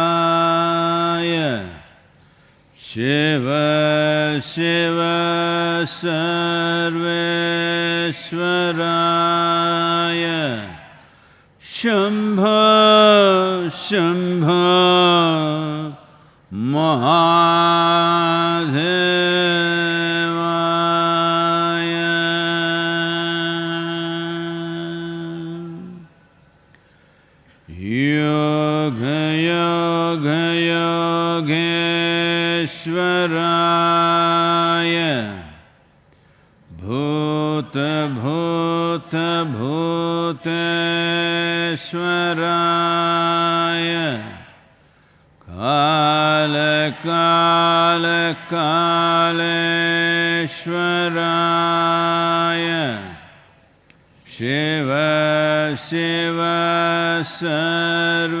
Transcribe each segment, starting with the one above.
कालकालकालेश्वराय शिव शिव सर्वेश्वराय शम्भ शम्भ महादेवाय ईश्वराय। भूतभूतभूतेश्वराय कालकालकालेश्वराय शिव शिव शेवेश्वरा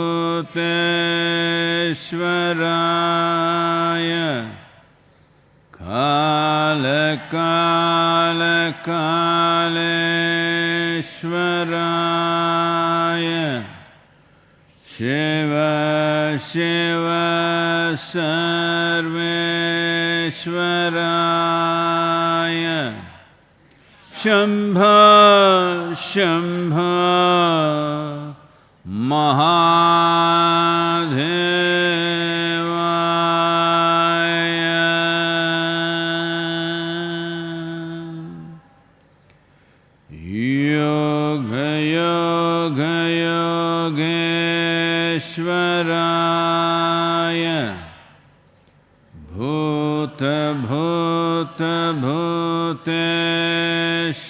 श्वराय कालकालकालेश्वराय। शिव शिव सर्वेश्वराय। शम्भ शम्भ महा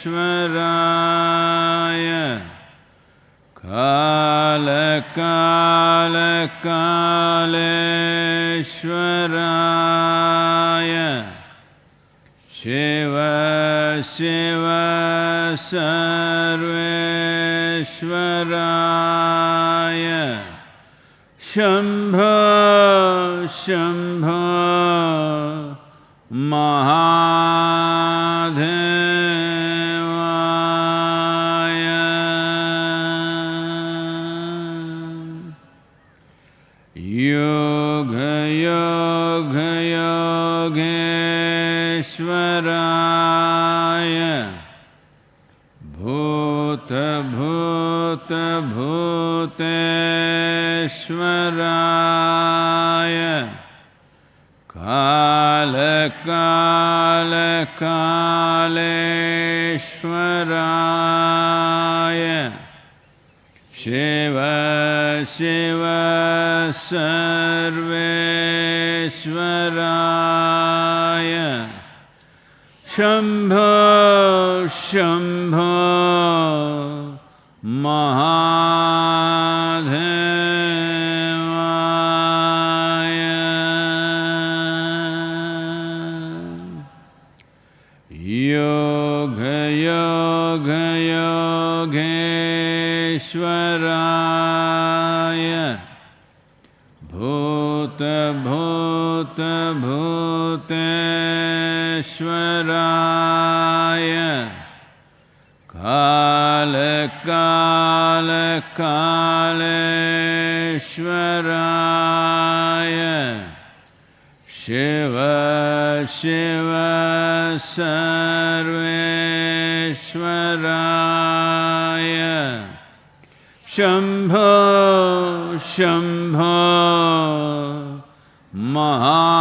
ईश्वराय कालकालकालश्वराय शिव शिव सर्वेश्वराय शम्भ शम् श्वराय कालकालकालश्वराय शिव शिव सर्वेश्वराय शम्भ शम्भ ईश्वराय भूत भूत भूत श्वराय कालकालकालराय शिव सर्वेश्वराय। शम्भ शम्भ महादेवाय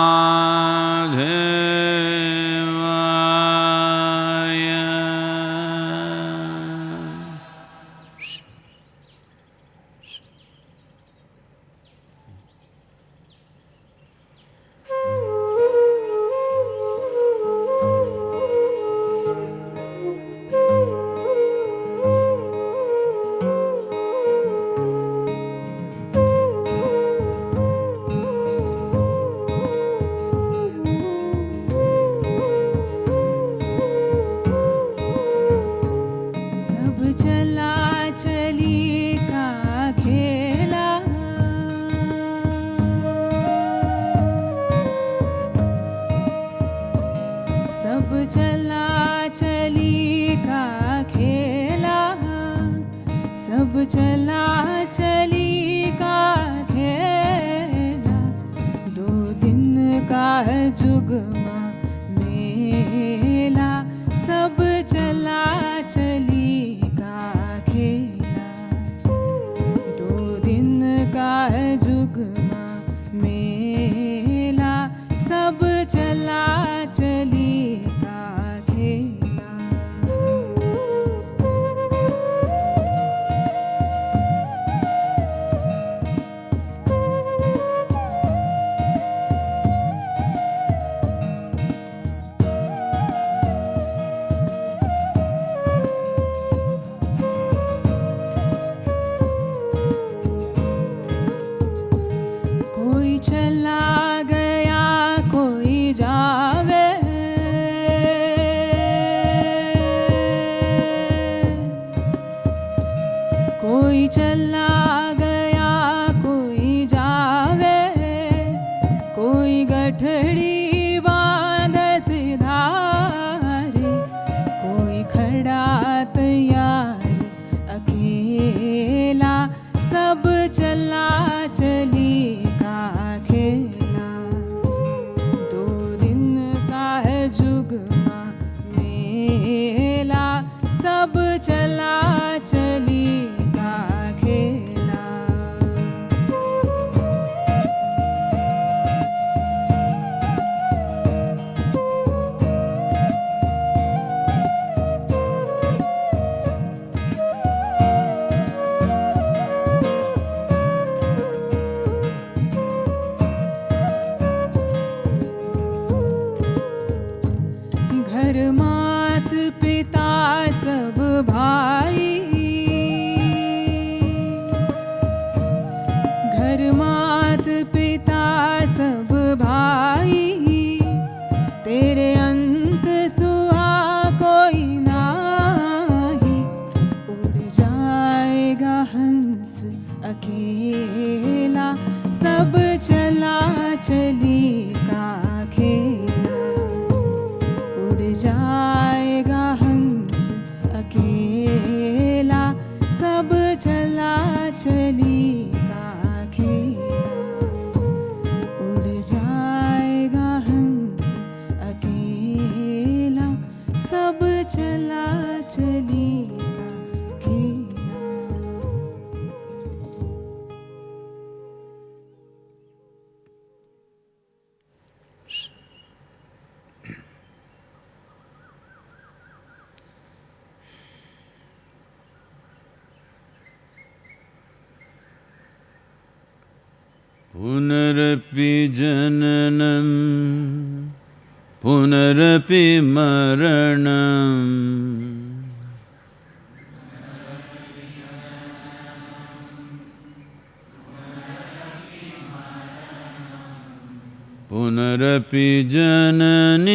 पुनरपि जननी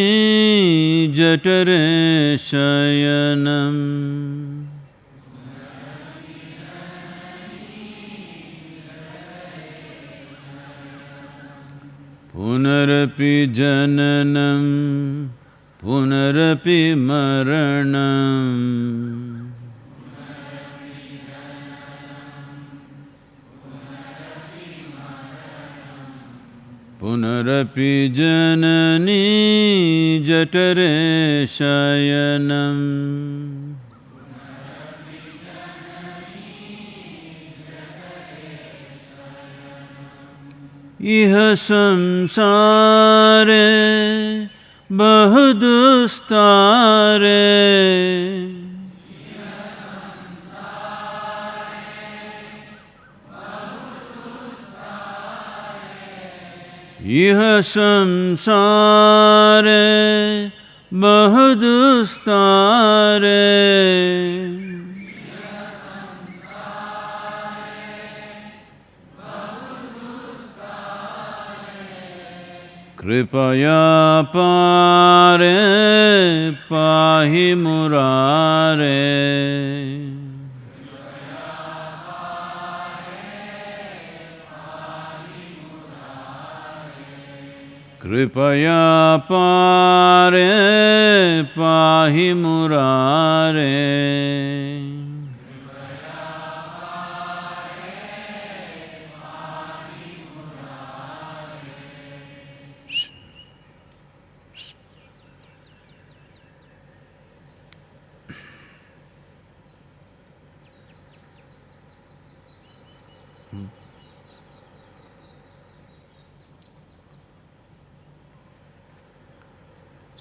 जठरे शयनम्। पुनरपि जननं पुनरपि मरणम्। पुनरपि जननी जटरे शयनम्। इह संसारे बहुदुस्तारे। इह संसारे महदुस्तारे कृपया पारे पाहि मुरारे। कृपया पारे पाहि मुरारे।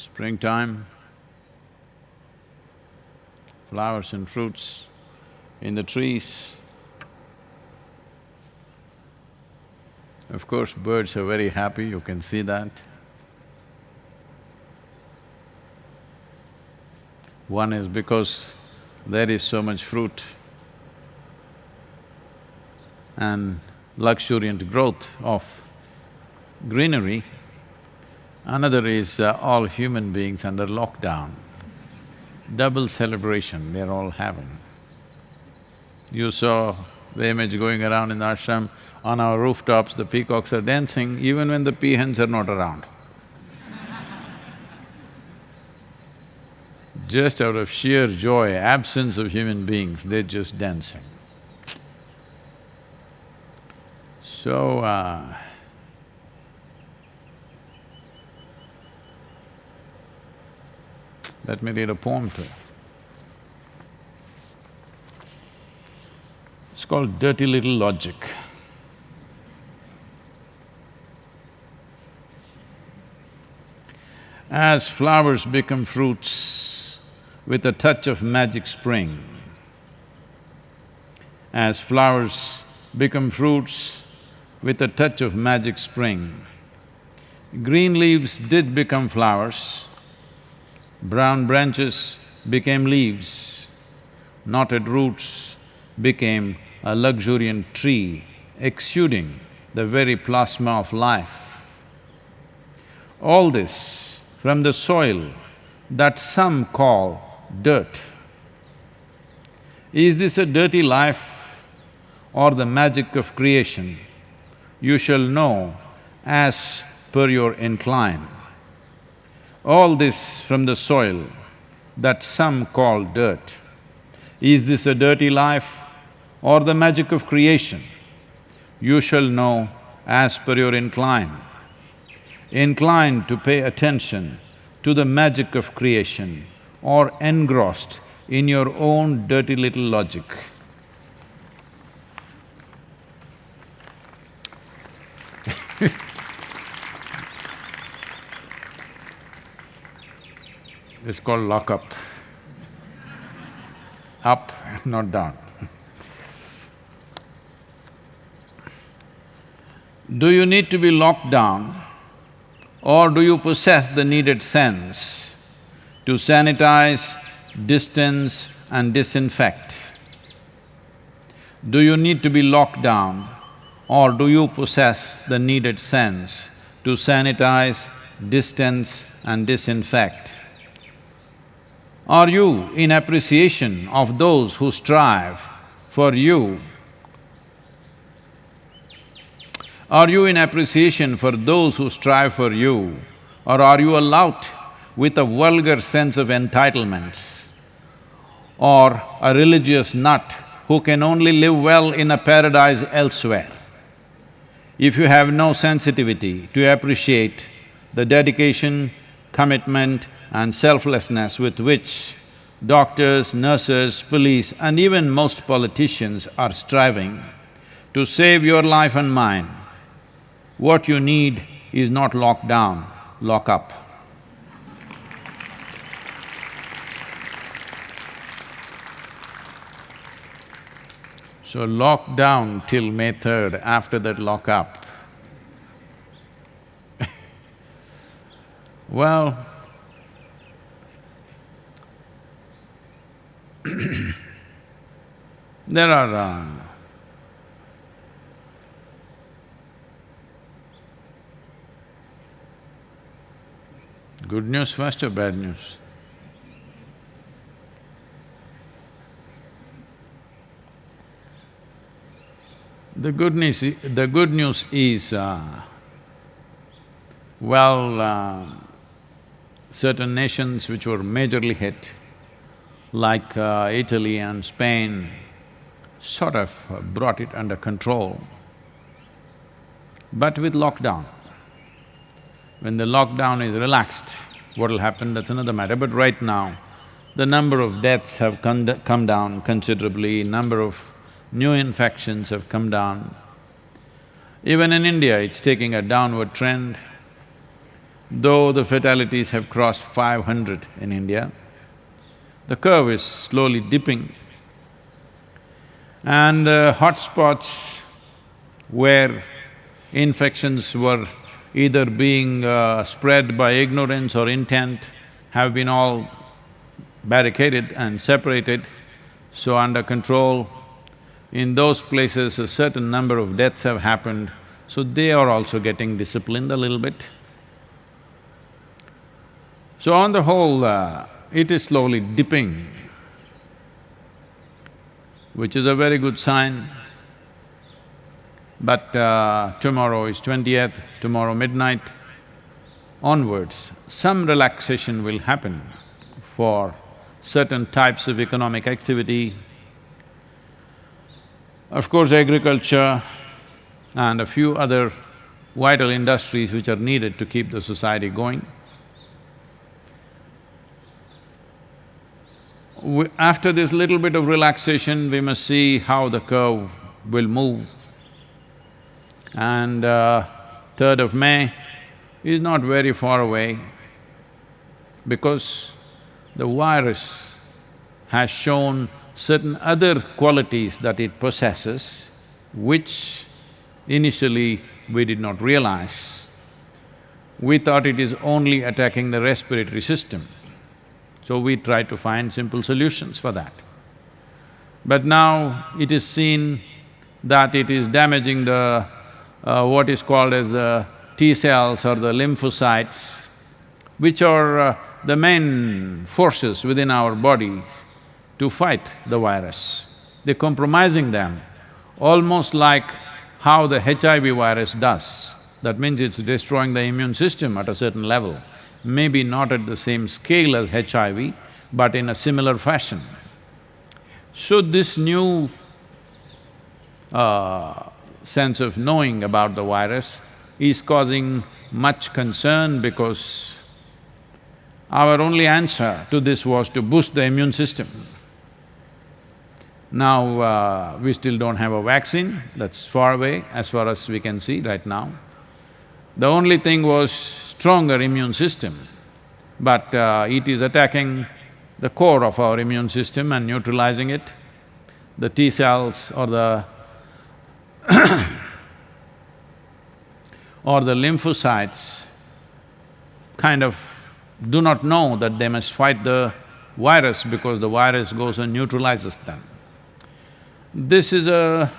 Springtime, flowers and fruits in the trees. Of course, birds are very happy, you can see that. One is because there is so much fruit and luxuriant growth of greenery. Another is uh, all human beings under lockdown. Double celebration they're all having. You saw the image going around in the ashram, on our rooftops the peacocks are dancing even when the peahens are not around. Just out of sheer joy, absence of human beings, they're just dancing. So, uh, let me read a poem to you. It's called Dirty Little Logic. As flowers become fruits with a touch of magic spring, as flowers become fruits with a touch of magic spring, green leaves did become flowers, brown branches became leaves, knotted roots became a luxuriant tree exuding the very plasma of life. All this from the soil that some call dirt. Is this a dirty life or the magic of creation? You shall know as per your incline. All this from the soil that some call dirt. Is this a dirty life or the magic of creation? You shall know as per your incline. Inclined to pay attention to the magic of creation or engrossed in your own dirty little logic. It's called lockup. Up, not down. Do you need to be locked down or do you possess the needed sense to sanitize, distance and disinfect? Do you need to be locked down or do you possess the needed sense to sanitize, distance and disinfect? Are you in appreciation of those who strive for you? Are you in appreciation for those who strive for you? Or are you a lout with a vulgar sense of entitlements? Or a religious nut who can only live well in a paradise elsewhere? If you have no sensitivity to appreciate the dedication, commitment and selflessness with which doctors, nurses, police and even most politicians are striving to save your life and mine, what you need is not lock down, lock up. So lock down till May third, after that lock up. well, there are uh, good news first or bad news? The good news, the good news is, uh, Well, uh, certain nations which were majorly hit, like uh, Italy and Spain, sort of brought it under control, but with lockdown. When the lockdown is relaxed, what'll happen, that's another matter, but right now, the number of deaths have come, come down considerably, number of new infections have come down. Even in India, it's taking a downward trend. Though the fatalities have crossed five hundred in India, the curve is slowly dipping. And the hotspots where infections were either being uh, spread by ignorance or intent have been all barricaded and separated, so under control. In those places, a certain number of deaths have happened, so they are also getting disciplined a little bit. So on the whole, uh, it is slowly dipping, which is a very good sign. But uh, tomorrow is twentieth, tomorrow midnight onwards, some relaxation will happen for certain types of economic activity. Of course, agriculture and a few other vital industries which are needed to keep the society going. After this little bit of relaxation, we must see how the curve will move. And uh, third of May is not very far away because the virus has shown certain other qualities that it possesses, which initially we did not realize. We thought it is only attacking the respiratory system, so we try to find simple solutions for that. But now it is seen that it is damaging the… Uh, what is called as the T cells or the lymphocytes, which are uh, the main forces within our bodies to fight the virus. They're compromising them, almost like how the HIV virus does. That means it's destroying the immune system at a certain level, maybe not at the same scale as HIV, but in a similar fashion. So this new uh, sense of knowing about the virus is causing much concern because our only answer to this was to boost the immune system. Now, uh, we still don't have a vaccine, that's far away as far as we can see right now. The only thing was stronger immune system, but uh, it is attacking the core of our immune system and neutralizing it. The T cells or the or the lymphocytes kind of do not know that they must fight the virus because the virus goes and neutralizes them. This is a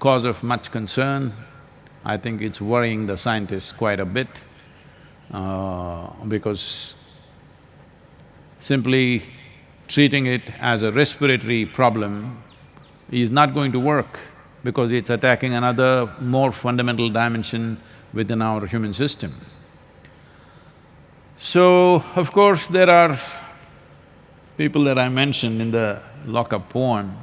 cause of much concern. I think it's worrying the scientists quite a bit Uh, because simply treating it as a respiratory problem is not going to work because it's attacking another more fundamental dimension within our human system. So, of course, there are people that I mentioned in the lock-up poem,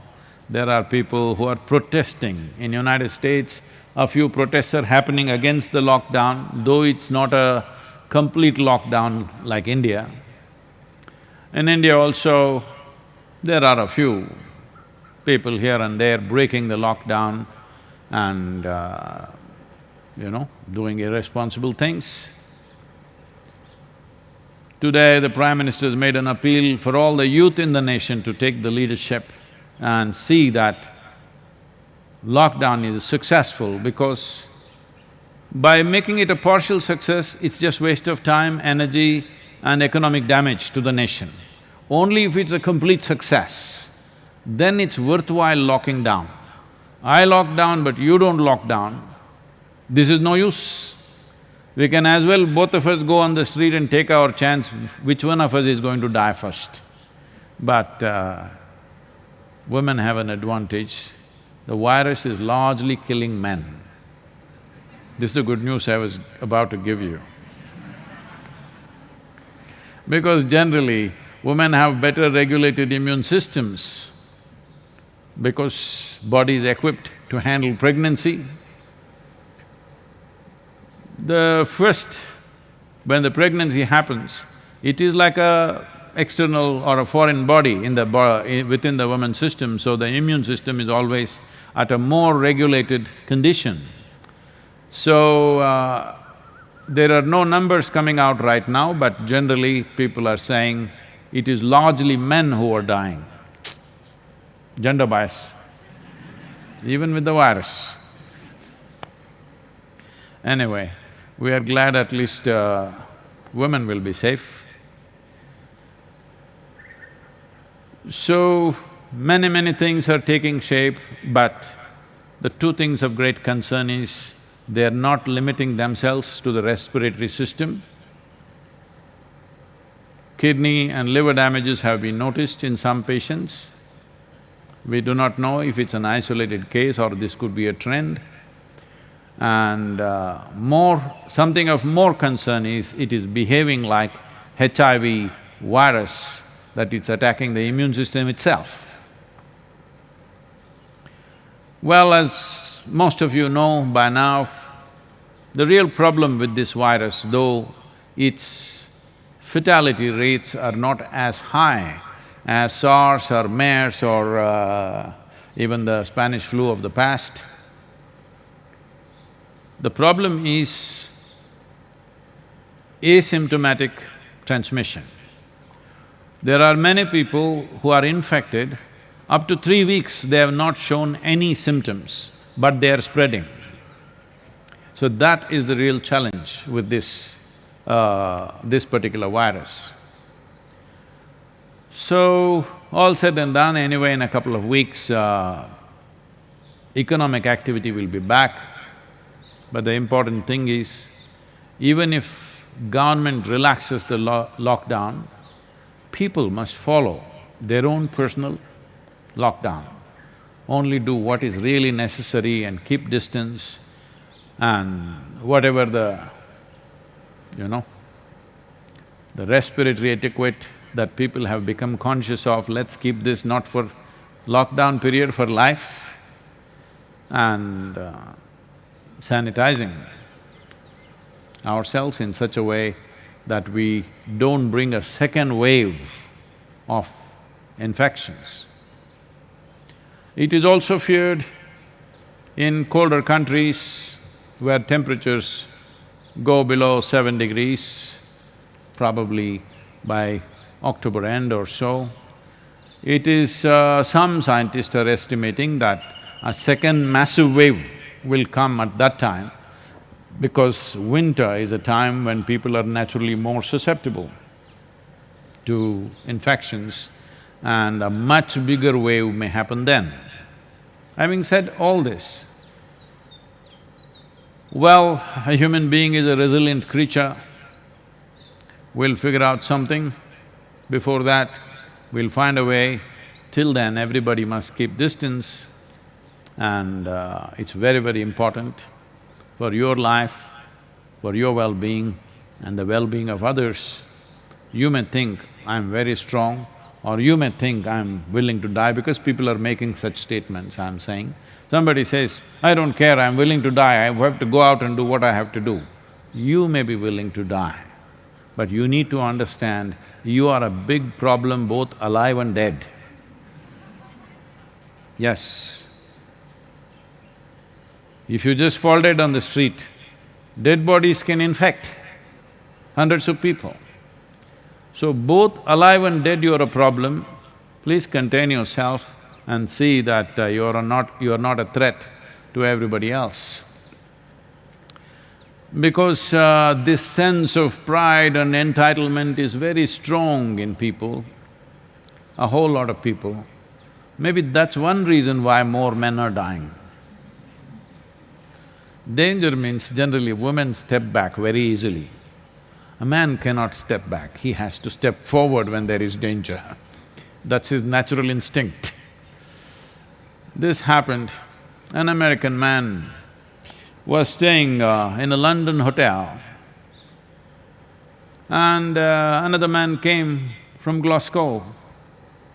there are people who are protesting. In United States, a few protests are happening against the lockdown, though it's not a complete lockdown like India. In India also, there are a few people here and there breaking the lockdown and, uh, you know, doing irresponsible things. Today, the Prime Minister has made an appeal for all the youth in the nation to take the leadership and see that lockdown is successful because by making it a partial success, it's just waste of time, energy and economic damage to the nation. Only if it's a complete success, then it's worthwhile locking down. I lock down but you don't lock down, this is no use. We can as well, both of us go on the street and take our chance, which one of us is going to die first. But uh, women have an advantage. The virus is largely killing men. This is the good news I was about to give you. Because generally, women have better regulated immune systems because body is equipped to handle pregnancy. The first, when the pregnancy happens, it is like a external or a foreign body in the bo within the woman's system, so the immune system is always at a more regulated condition. So, uh, there are no numbers coming out right now, but generally people are saying it is largely men who are dying. Gender bias, even with the virus. Anyway, we are glad at least uh, women will be safe. So, many, many things are taking shape, but the two things of great concern is they are not limiting themselves to the respiratory system. Kidney and liver damages have been noticed in some patients. We do not know if it's an isolated case or this could be a trend. And uh, more… something of more concern is it is behaving like HIV virus that it's attacking the immune system itself. Well, as most of you know by now, the real problem with this virus, though its fatality rates are not as high as SARS or MERS or uh, even the Spanish flu of the past, the problem is asymptomatic transmission. There are many people who are infected, up to three weeks they have not shown any symptoms, but they are spreading. So that is the real challenge with this, uh, this particular virus. So, all said and done, anyway, in a couple of weeks, uh, economic activity will be back. But the important thing is, even if government relaxes the lo lockdown, people must follow their own personal lockdown. Only do what is really necessary and keep distance and whatever the, you know, the respiratory etiquette that people have become conscious of, let's keep this not for lockdown period, for life and uh, sanitizing ourselves in such a way that we don't bring a second wave of infections. It is also feared in colder countries where temperatures go below seven degrees, probably by October end or so. It is… Uh, some scientists are estimating that a second massive wave will come at that time because winter is a time when people are naturally more susceptible to infections and a much bigger wave may happen then. Having said all this, well, a human being is a resilient creature, we'll figure out something. Before that, we'll find a way. Till then, everybody must keep distance and uh, it's very, very important for your life, for your well-being and the well-being of others, you may think, I'm very strong, or you may think I'm willing to die because people are making such statements, I'm saying. Somebody says, I don't care, I'm willing to die, I have to go out and do what I have to do. You may be willing to die, but you need to understand you are a big problem both alive and dead. Yes, if you just fall dead on the street, dead bodies can infect hundreds of people. So both alive and dead you are a problem, please contain yourself and see that uh, you are not… you are not a threat to everybody else. Because uh, this sense of pride and entitlement is very strong in people, a whole lot of people. Maybe that's one reason why more men are dying. Danger means generally women step back very easily. A man cannot step back, he has to step forward when there is danger. That's his natural instinct. This happened, an American man was staying uh, in a London hotel and uh, another man came from Glasgow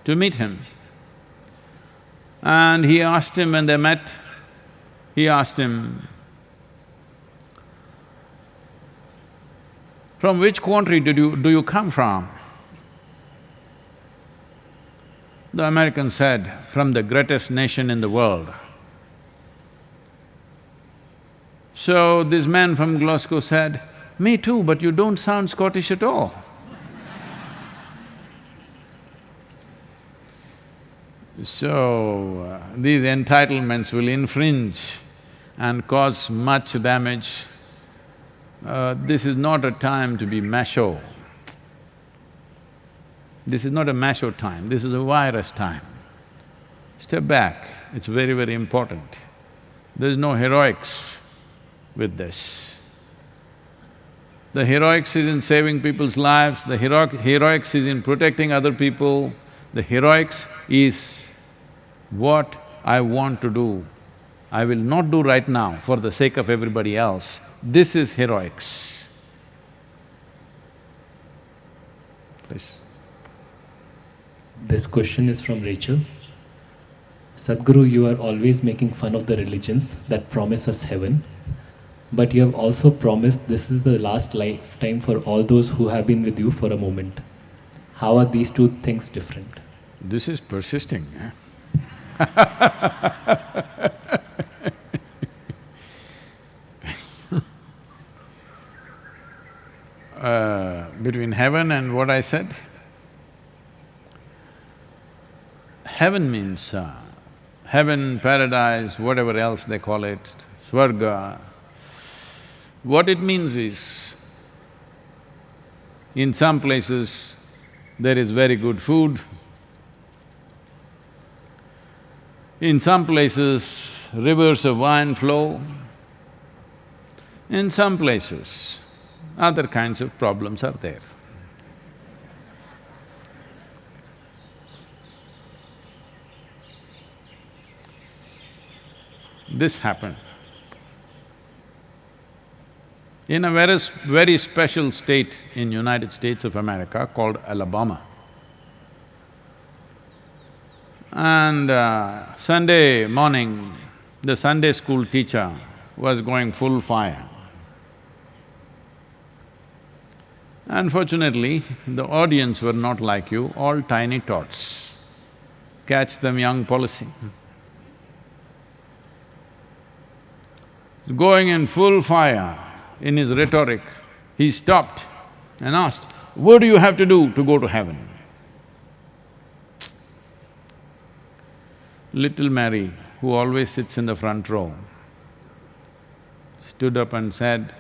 to meet him. And he asked him when they met, he asked him, from which country did you… do you come from? The American said, from the greatest nation in the world. So this man from Glasgow said, me too, but you don't sound Scottish at all. So, uh, these entitlements will infringe and cause much damage. Uh, this is not a time to be macho. This is not a macho time, this is a virus time. Step back, it's very, very important. There is no heroics with this. The heroics is in saving people's lives, the heroic, heroics is in protecting other people, the heroics is what I want to do. I will not do right now for the sake of everybody else. This is heroics. Please. This question is from Rachel. Sadhguru, you are always making fun of the religions that promise us heaven. But you have also promised this is the last lifetime for all those who have been with you for a moment. How are these two things different? This is persisting, eh? between heaven and what I said? Heaven means uh, heaven, paradise, whatever else they call it, swarga, what it means is, in some places, there is very good food. In some places, rivers of wine flow. In some places, other kinds of problems are there. This happened in a very, very special state in United States of America called Alabama. And uh, Sunday morning, the Sunday school teacher was going full fire. Unfortunately, the audience were not like you, all tiny tots. Catch them young policy. Going in full fire, in his rhetoric, he stopped and asked, what do you have to do to go to heaven? Little Mary, who always sits in the front row, stood up and said,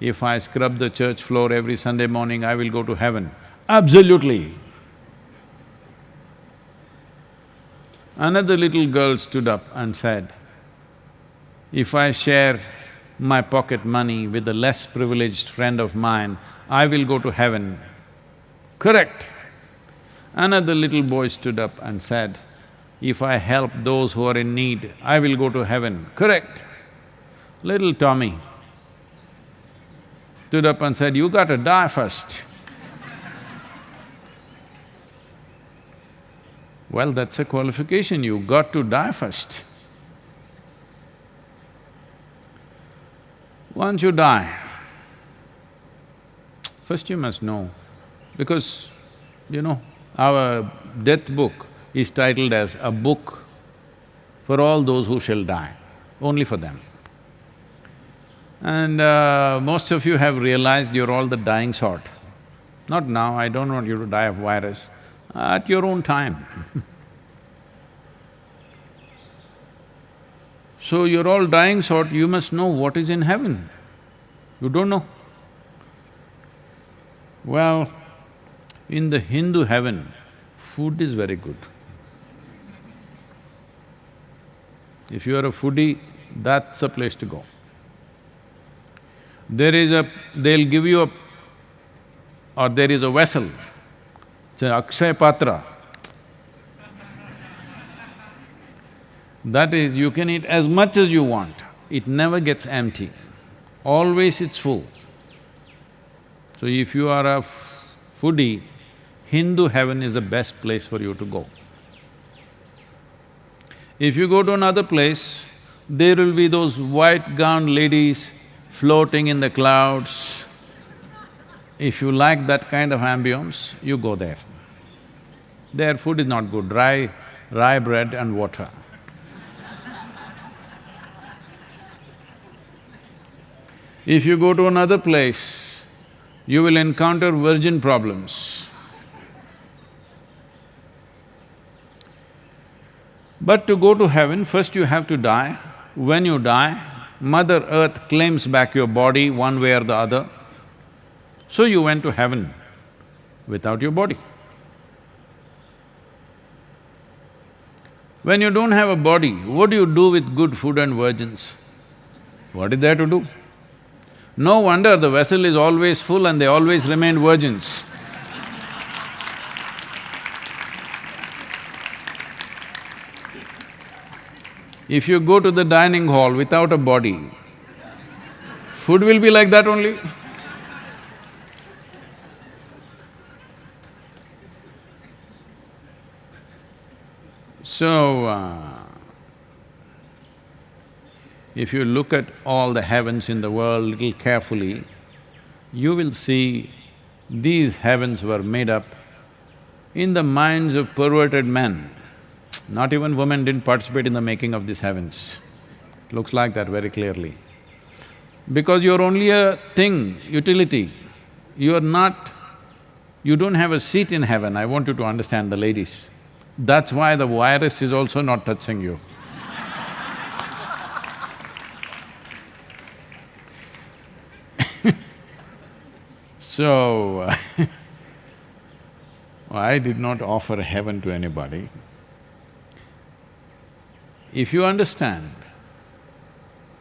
if I scrub the church floor every Sunday morning, I will go to heaven. Absolutely. Another little girl stood up and said, if I share my pocket money with a less privileged friend of mine, I will go to heaven. Correct. Another little boy stood up and said, if I help those who are in need, I will go to heaven. Correct. Little Tommy stood up and said, you gotta die first. well, that's a qualification, you got to die first. Once you die, first you must know, because, you know, our death book is titled as a book for all those who shall die, only for them. And uh, most of you have realized you're all the dying sort. Not now, I don't want you to die of virus, at your own time So you're all dying sort, you must know what is in heaven. You don't know. Well, in the Hindu heaven, food is very good. If you are a foodie, that's a place to go. There is a… they'll give you a… or there is a vessel, it's an Akshay Patra, That is, you can eat as much as you want. it never gets empty, always it's full. So if you are a foodie, Hindu heaven is the best place for you to go. If you go to another place, there will be those white gowned ladies floating in the clouds. If you like that kind of ambience, you go there. Their food is not good, rye, rye bread and water. If you go to another place, you will encounter virgin problems. But to go to heaven, first you have to die. When you die, Mother Earth claims back your body one way or the other. So you went to heaven without your body. When you don't have a body, what do you do with good food and virgins? What is there to do? No wonder the vessel is always full and they always remain virgins. If you go to the dining hall without a body, food will be like that only. So, uh, if you look at all the heavens in the world little carefully, you will see these heavens were made up in the minds of perverted men. Not even women didn't participate in the making of these heavens. Looks like that very clearly. Because you're only a thing, utility. You're not… you don't have a seat in heaven, I want you to understand the ladies. That's why the virus is also not touching you. So, I did not offer heaven to anybody. If you understand,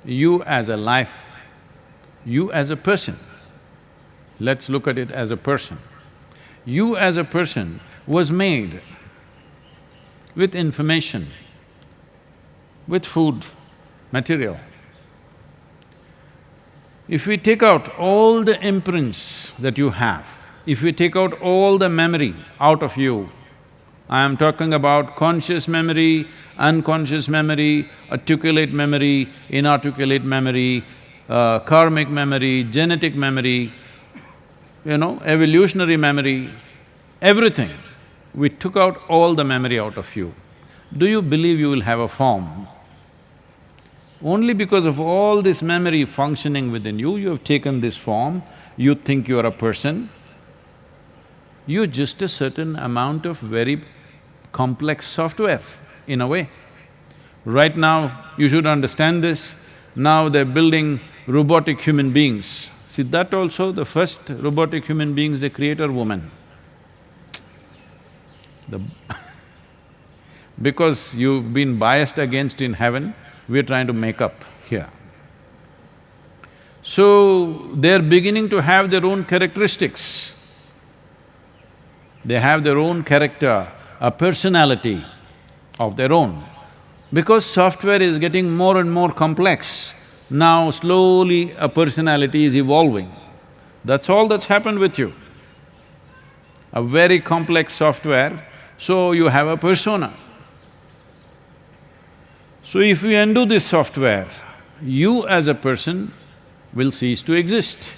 you as a life, you as a person, let's look at it as a person. You as a person was made with information, with food, material. If we take out all the imprints that you have, if we take out all the memory out of you, I am talking about conscious memory, unconscious memory, articulate memory, inarticulate memory, uh, karmic memory, genetic memory, you know, evolutionary memory, everything. We took out all the memory out of you. Do you believe you will have a form? Only because of all this memory functioning within you, you have taken this form, you think you are a person. You're just a certain amount of very complex software, in a way. Right now, you should understand this, now they're building robotic human beings. See, that also, the first robotic human beings they create are women. The because you've been biased against in heaven, we're trying to make up here. So, they're beginning to have their own characteristics. They have their own character, a personality of their own. Because software is getting more and more complex, now slowly a personality is evolving. That's all that's happened with you. A very complex software, so you have a persona. So if we undo this software, you as a person will cease to exist.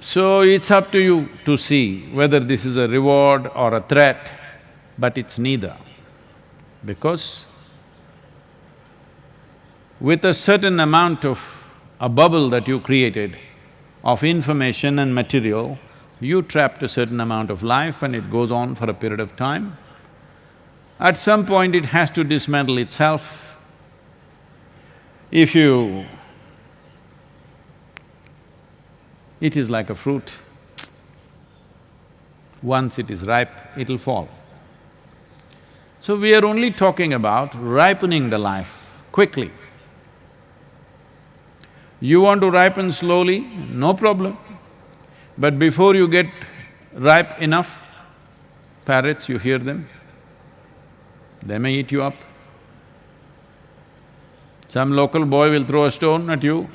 So it's up to you to see whether this is a reward or a threat, but it's neither. Because with a certain amount of a bubble that you created of information and material, you trapped a certain amount of life and it goes on for a period of time. At some point it has to dismantle itself. If you… it is like a fruit. Once it is ripe, it'll fall. So we are only talking about ripening the life quickly. You want to ripen slowly, no problem. But before you get ripe enough, parrots, you hear them, they may eat you up. Some local boy will throw a stone at you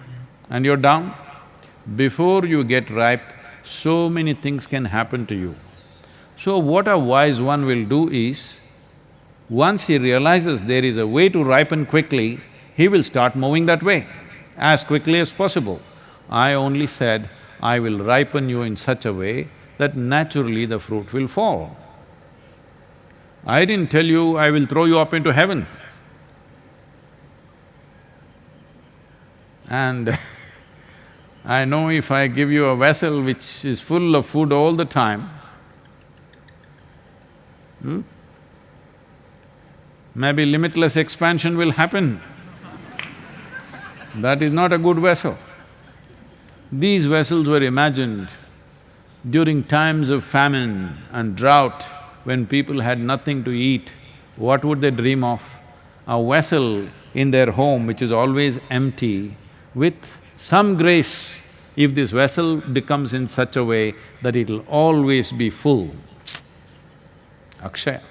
and you're down. Before you get ripe, so many things can happen to you. So what a wise one will do is, once he realizes there is a way to ripen quickly, he will start moving that way as quickly as possible. I only said, I will ripen you in such a way that naturally the fruit will fall. I didn't tell you I will throw you up into heaven. And I know if I give you a vessel which is full of food all the time, hmm, maybe limitless expansion will happen. That is not a good vessel. These vessels were imagined during times of famine and drought, when people had nothing to eat, what would they dream of? A vessel in their home which is always empty, with some grace, if this vessel becomes in such a way that it'll always be full. Akshaya.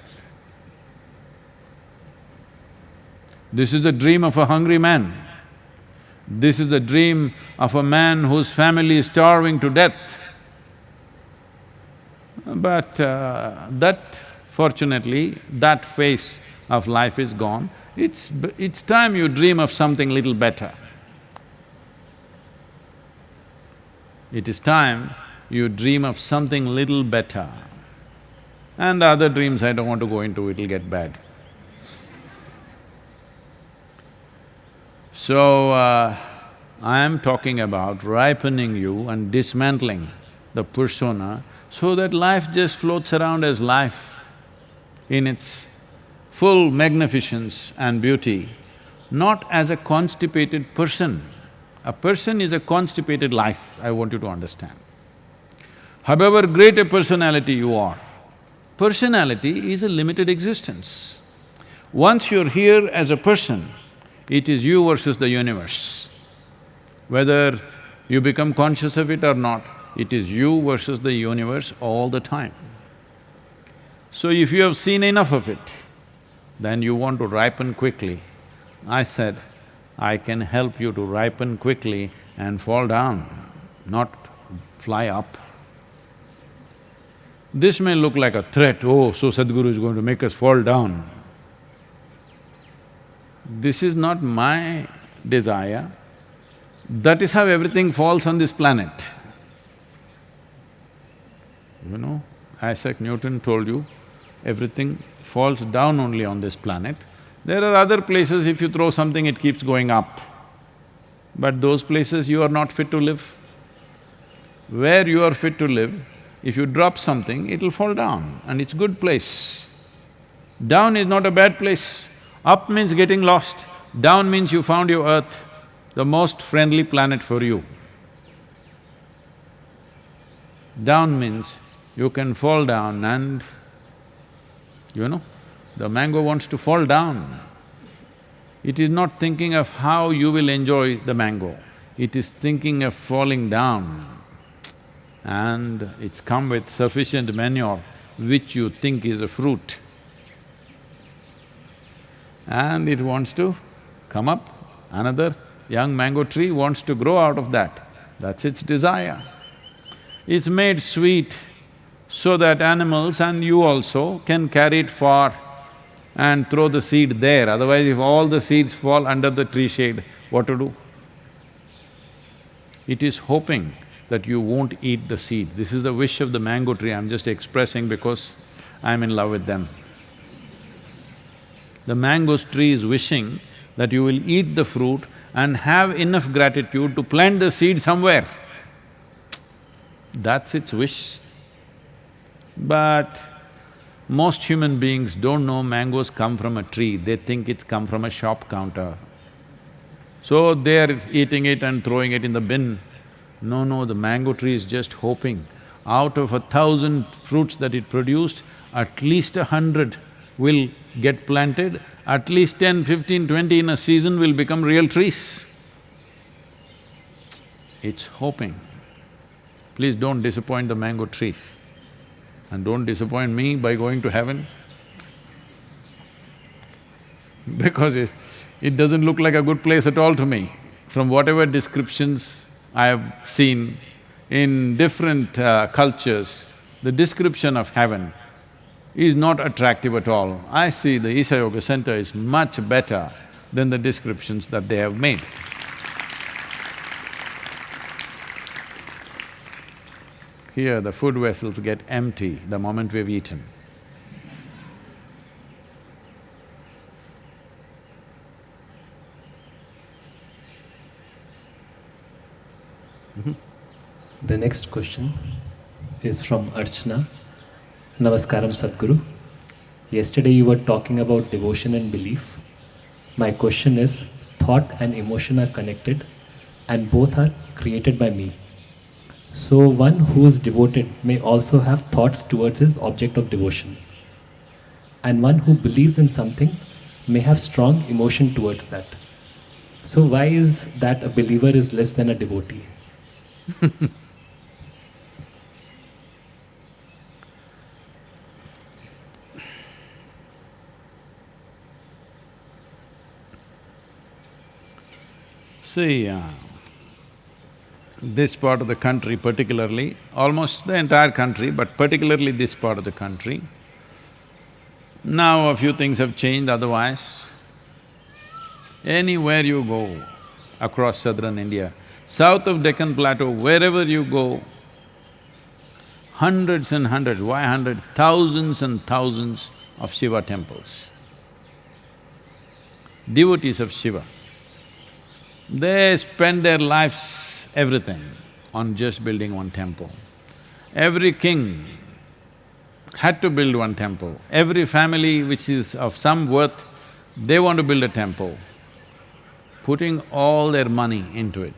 This is the dream of a hungry man. This is the dream of a man whose family is starving to death. But uh, that fortunately, that phase of life is gone. It's… it's time you dream of something little better. It is time you dream of something little better. And other dreams I don't want to go into, it'll get bad. So, uh, I am talking about ripening you and dismantling the persona so that life just floats around as life in its full magnificence and beauty, not as a constipated person. A person is a constipated life, I want you to understand. However great a personality you are, personality is a limited existence. Once you're here as a person, it is you versus the universe. Whether you become conscious of it or not, it is you versus the universe all the time. So if you have seen enough of it, then you want to ripen quickly. I said, I can help you to ripen quickly and fall down, not fly up. This may look like a threat, oh, so Sadhguru is going to make us fall down. This is not my desire, that is how everything falls on this planet. You know, Isaac Newton told you, everything falls down only on this planet. There are other places, if you throw something, it keeps going up. But those places you are not fit to live. Where you are fit to live, if you drop something, it'll fall down and it's good place. Down is not a bad place. Up means getting lost, down means you found your earth, the most friendly planet for you. Down means you can fall down and, you know, the mango wants to fall down. It is not thinking of how you will enjoy the mango, it is thinking of falling down. And it's come with sufficient manure which you think is a fruit. And it wants to come up, another young mango tree wants to grow out of that, that's its desire. It's made sweet so that animals and you also can carry it far and throw the seed there, otherwise if all the seeds fall under the tree shade, what to do? It is hoping that you won't eat the seed. This is the wish of the mango tree, I'm just expressing because I'm in love with them. The mango tree is wishing that you will eat the fruit and have enough gratitude to plant the seed somewhere. That's its wish. But most human beings don't know mangoes come from a tree, they think it's come from a shop counter. So they're eating it and throwing it in the bin. No, no, the mango tree is just hoping, out of a thousand fruits that it produced, at least a hundred will get planted, at least ten, fifteen, twenty in a season will become real trees. It's hoping. Please don't disappoint the mango trees. And don't disappoint me by going to heaven. Because if, It doesn't look like a good place at all to me. From whatever descriptions I have seen in different uh, cultures, the description of heaven is not attractive at all. I see the Isha Yoga Center is much better than the descriptions that they have made. Here the food vessels get empty the moment we've eaten. Mm-hmm. The next question is from Archana. Namaskaram Sadhguru. Yesterday you were talking about devotion and belief. My question is thought and emotion are connected and both are created by me. So one who is devoted may also have thoughts towards his object of devotion. And one who believes in something may have strong emotion towards that. So why is that a believer is less than a devotee? See, uh, this part of the country particularly, almost the entire country, but particularly this part of the country, now a few things have changed otherwise. Anywhere you go across southern India, south of Deccan Plateau, wherever you go, hundreds and hundreds, why hundreds, thousands and thousands of Shiva temples. Devotees of Shiva. They spend their lives, everything, on just building one temple. Every king had to build one temple. Every family which is of some worth, they want to build a temple, putting all their money into it.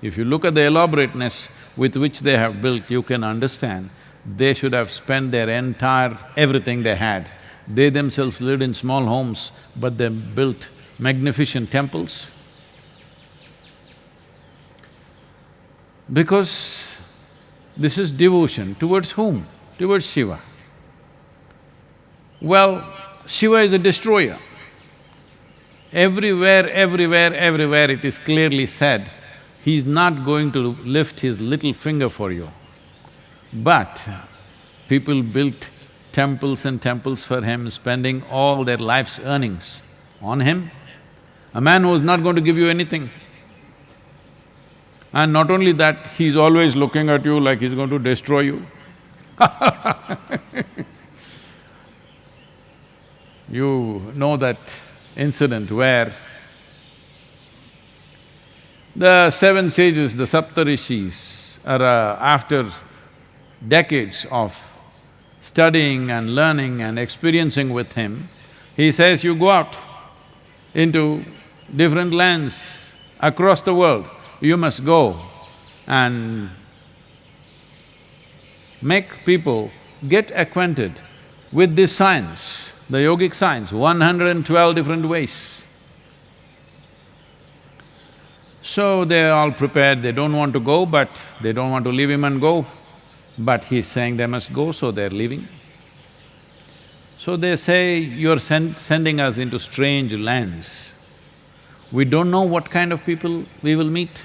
If you look at the elaborateness with which they have built, you can understand they should have spent their entire… everything they had. They themselves lived in small homes, but they built magnificent temples. Because this is devotion towards whom? Towards Shiva. Well, Shiva is a destroyer. Everywhere, everywhere, everywhere it is clearly said, he is not going to lift his little finger for you. But people built temples and temples for him, spending all their life's earnings on him. A man who is not going to give you anything. And not only that, he's always looking at you like he's going to destroy you. you know that incident where the seven sages, the Saptarishis, are uh, after decades of studying and learning and experiencing with him, he says, you go out into different lands across the world, you must go and make people get acquainted with this science, the yogic science, 112 different ways. So they're all prepared, they don't want to go, but they don't want to leave him and go. But he's saying they must go, so they're leaving. So they say, you're send, sending us into strange lands. We don't know what kind of people we will meet.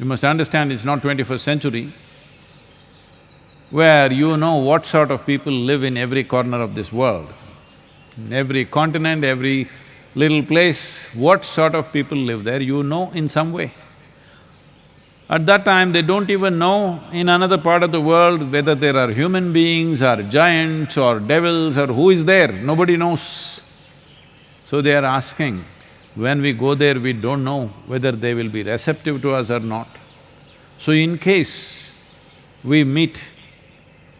You must understand it's not twenty-first century, where you know what sort of people live in every corner of this world. In every continent, every little place, what sort of people live there, you know in some way. At that time, they don't even know in another part of the world whether there are human beings or giants or devils or who is there, nobody knows. So they are asking, when we go there, we don't know whether they will be receptive to us or not. So in case we meet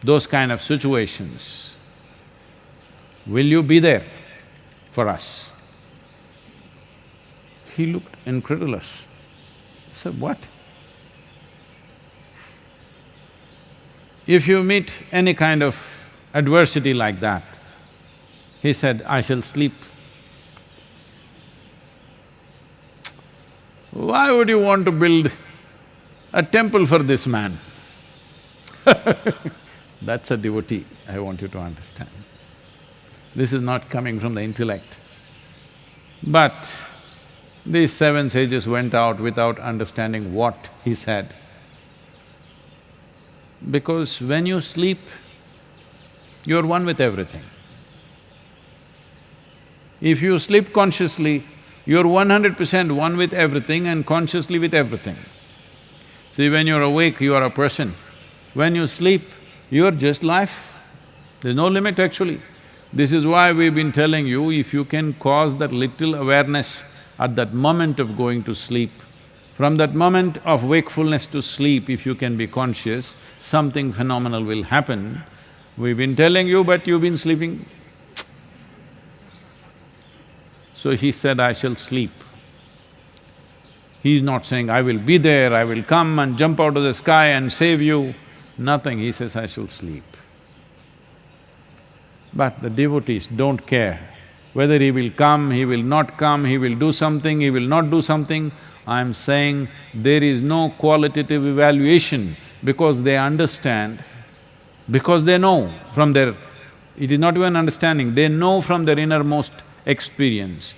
those kind of situations, will you be there for us? He looked incredulous. He said, what? If you meet any kind of adversity like that, he said, I shall sleep. Why would you want to build a temple for this man? That's a devotee, I want you to understand. This is not coming from the intellect. But these seven sages went out without understanding what he said. Because when you sleep, you're one with everything. If you sleep consciously, you're one hundred percent one with everything and consciously with everything. See, when you're awake, you are a person. When you sleep, you're just life. There's no limit actually. This is why we've been telling you, if you can cause that little awareness at that moment of going to sleep, from that moment of wakefulness to sleep, if you can be conscious, something phenomenal will happen. We've been telling you, but you've been sleeping. So he said, I shall sleep. He's not saying, I will be there, I will come and jump out of the sky and save you. Nothing, he says, I shall sleep. But the devotees don't care whether he will come, he will not come, he will do something, he will not do something. I'm saying there is no qualitative evaluation because they understand, because they know from their… It is not even understanding, they know from their innermost experience.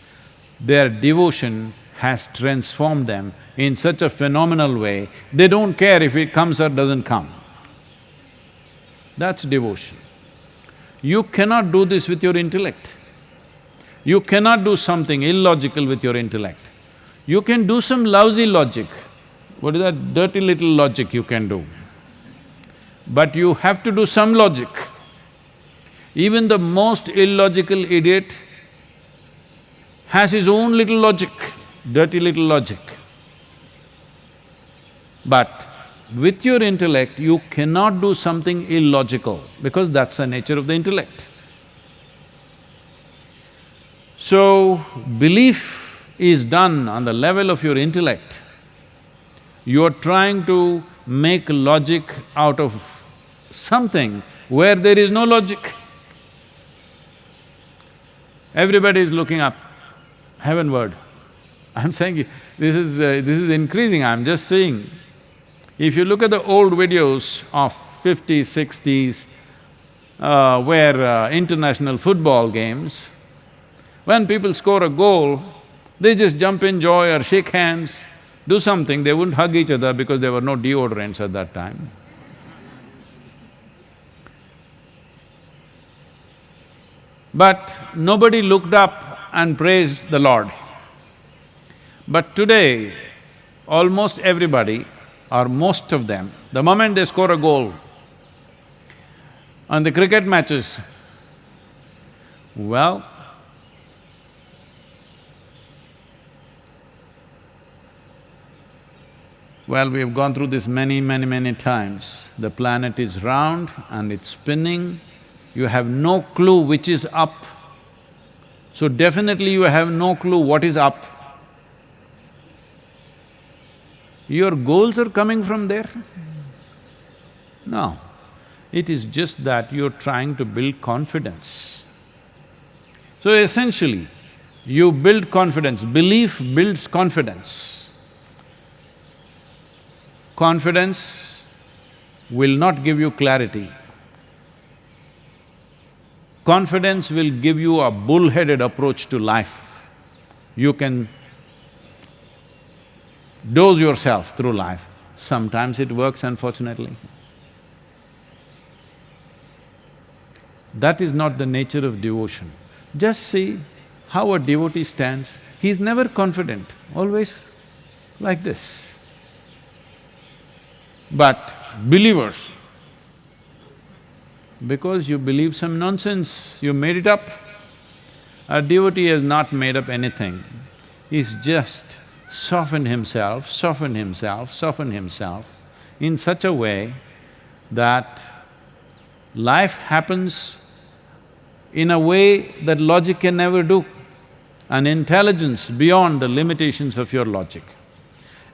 Their devotion has transformed them in such a phenomenal way, they don't care if it comes or doesn't come. That's devotion. You cannot do this with your intellect. You cannot do something illogical with your intellect. You can do some lousy logic. What is that dirty little logic you can do? But you have to do some logic. Even the most illogical idiot has his own little logic, dirty little logic. But with your intellect, you cannot do something illogical because that's the nature of the intellect. So, belief is done on the level of your intellect. You're trying to make logic out of something where there is no logic. Everybody is looking up, heavenward. I'm saying this is… Uh, this is increasing, I'm just saying. If you look at the old videos of fifties, sixties, uh, where uh, international football games, when people score a goal, they just jump in joy or shake hands, do something, they wouldn't hug each other because there were no deodorants at that time. But nobody looked up and praised the Lord. But today, almost everybody or most of them, the moment they score a goal on the cricket matches, well, well, we have gone through this many, many, many times. The planet is round and it's spinning, you have no clue which is up. So definitely you have no clue what is up. Your goals are coming from there? No, it is just that you're trying to build confidence. So essentially, you build confidence, belief builds confidence. Confidence will not give you clarity. Confidence will give you a bullheaded approach to life. You can dose yourself through life. Sometimes it works, unfortunately. That is not the nature of devotion. Just see how a devotee stands, he's never confident, always like this. But believers, because you believe some nonsense, you made it up. A devotee has not made up anything, he's just softened himself, softened himself, softened himself in such a way that life happens in a way that logic can never do, an intelligence beyond the limitations of your logic.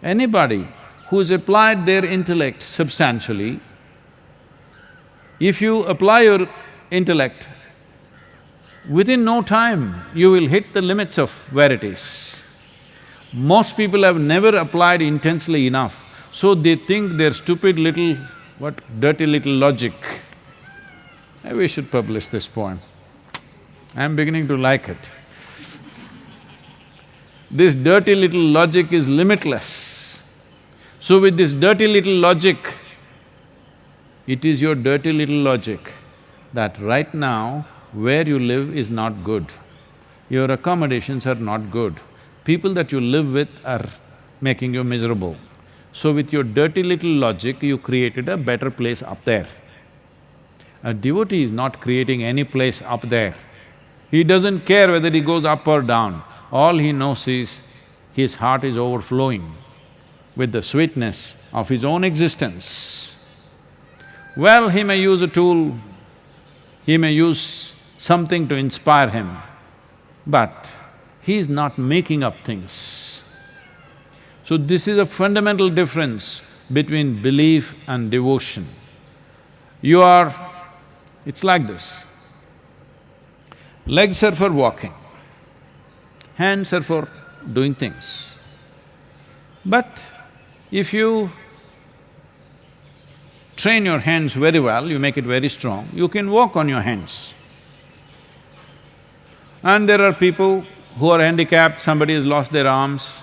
Anybody who's applied their intellect substantially, if you apply your intellect, within no time you will hit the limits of where it is. Most people have never applied intensely enough, so they think their stupid little, what, dirty little logic. We should publish this poem. I'm beginning to like it. This dirty little logic is limitless. So with this dirty little logic, it is your dirty little logic that right now, where you live is not good. Your accommodations are not good. People that you live with are making you miserable. So with your dirty little logic, you created a better place up there. A devotee is not creating any place up there. He doesn't care whether he goes up or down. All he knows is his heart is overflowing with the sweetness of his own existence. Well, he may use a tool, he may use something to inspire him, but he is not making up things. So this is a fundamental difference between belief and devotion. You are… it's like this. Legs are for walking, hands are for doing things. But if you train your hands very well, you make it very strong, you can walk on your hands. And there are people who are handicapped, somebody has lost their arms,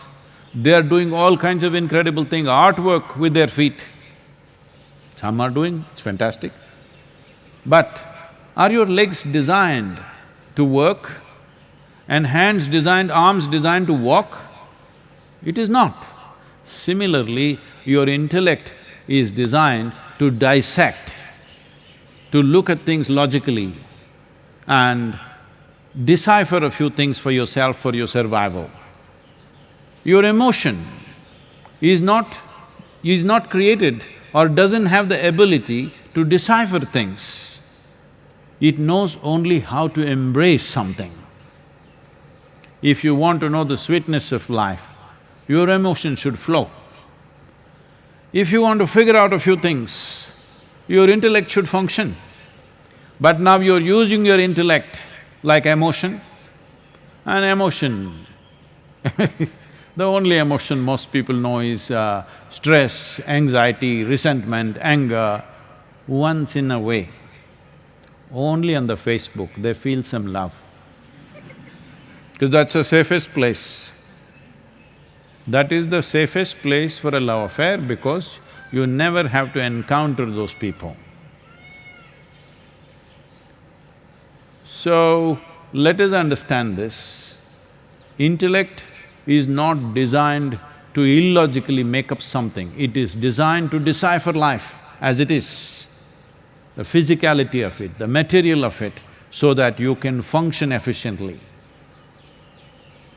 they are doing all kinds of incredible things, artwork with their feet. Some are doing, it's fantastic. But are your legs designed to work and hands designed, arms designed to walk? It is not. Similarly, your intellect is designed to dissect, to look at things logically and decipher a few things for yourself for your survival. Your emotion is not… is not created or doesn't have the ability to decipher things. It knows only how to embrace something. If you want to know the sweetness of life, your emotion should flow. If you want to figure out a few things, your intellect should function. But now you're using your intellect like emotion, and emotion the only emotion most people know is uh, stress, anxiety, resentment, anger. Once in a way, only on the Facebook, they feel some love. Because that's the safest place. That is the safest place for a love affair because you never have to encounter those people. So, let us understand this. Intellect is not designed to illogically make up something, it is designed to decipher life as it is, the physicality of it, the material of it, so that you can function efficiently.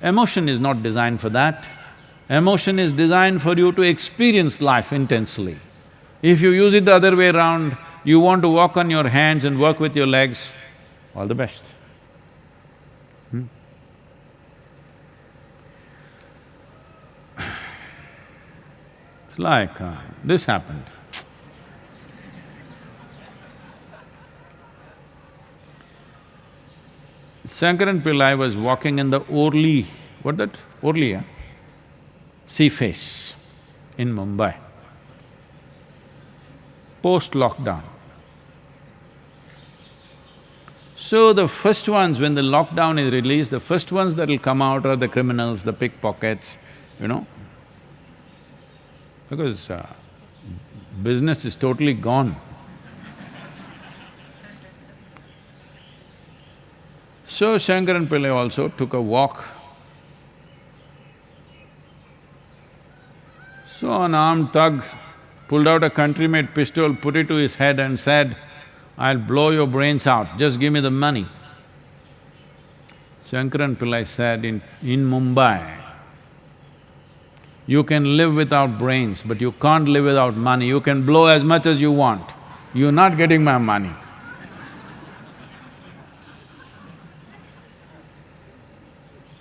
Emotion is not designed for that. Emotion is designed for you to experience life intensely. If you use it the other way around, you want to walk on your hands and work with your legs, all the best. Hmm? It's like, uh, this happened. Shankaran Pillai was walking in the Worli, what that, Worli, yeah? Sea face in Mumbai, post-lockdown. So the first ones, when the lockdown is released, the first ones that'll come out are the criminals, the pickpockets, you know, because uh, business is totally gone. So Shankaran Pillai also took a walk. So an armed thug pulled out a country-made pistol, put it to his head and said, I'll blow your brains out, just give me the money. Shankaran Pillai said, in… in Mumbai, you can live without brains, but you can't live without money. You can blow as much as you want. You're not getting my money.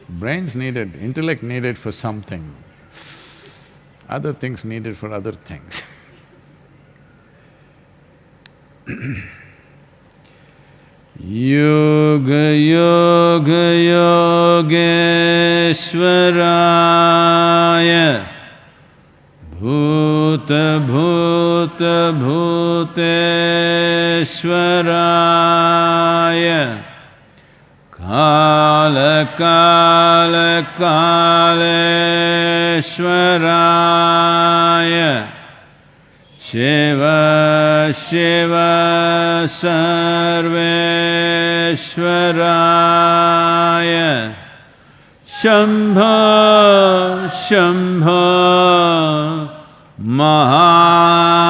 Brains needed, intellect needed for something, other things needed for other things. Yoga Yoga Yogeshwaraya Shiv Shiv सर्वेश्वराय। शम्भ शम्भ Mahadev